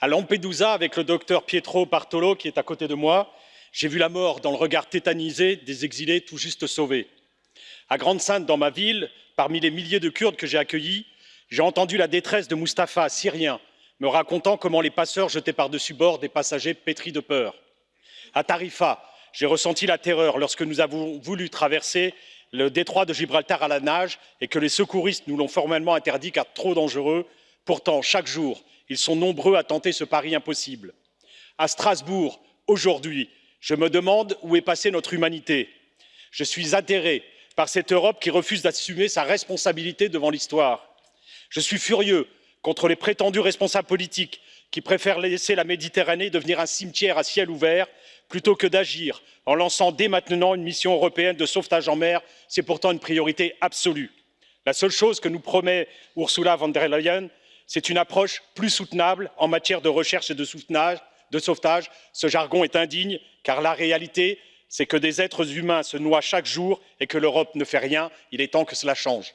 À Lampedusa, avec le docteur Pietro Bartolo qui est à côté de moi, j'ai vu la mort dans le regard tétanisé des exilés tout juste sauvés. À Grande-Sainte, dans ma ville, parmi les milliers de Kurdes que j'ai accueillis, j'ai entendu la détresse de Mustapha, syrien, me racontant comment les passeurs jetaient par-dessus bord des passagers pétris de peur. À Tarifa, j'ai ressenti la terreur lorsque nous avons voulu traverser le détroit de Gibraltar à la nage et que les secouristes nous l'ont formellement interdit car trop dangereux. Pourtant, chaque jour, ils sont nombreux à tenter ce pari impossible. À Strasbourg, aujourd'hui, je me demande où est passée notre humanité. Je suis atterré par cette Europe qui refuse d'assumer sa responsabilité devant l'histoire. Je suis furieux contre les prétendus responsables politiques qui préfèrent laisser la Méditerranée devenir un cimetière à ciel ouvert plutôt que d'agir en lançant dès maintenant une mission européenne de sauvetage en mer. C'est pourtant une priorité absolue. La seule chose que nous promet Ursula von der Leyen, c'est une approche plus soutenable en matière de recherche et de sauvetage. Ce jargon est indigne, car la réalité, c'est que des êtres humains se noient chaque jour et que l'Europe ne fait rien. Il est temps que cela change.